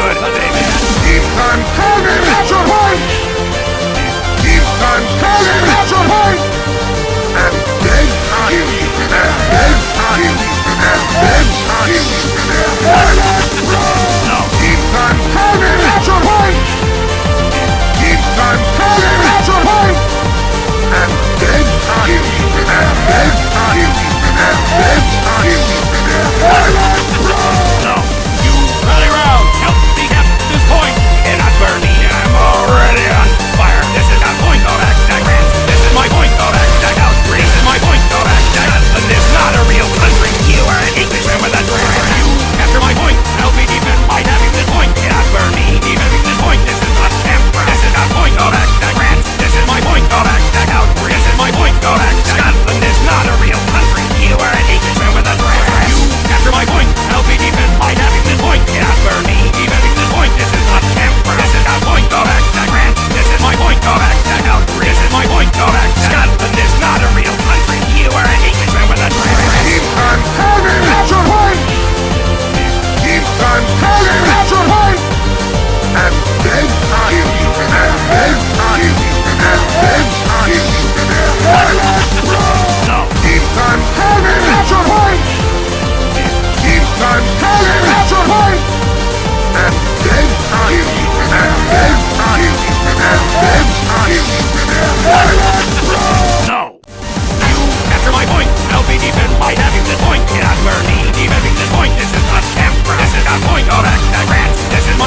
good, baby. Keep them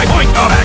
point of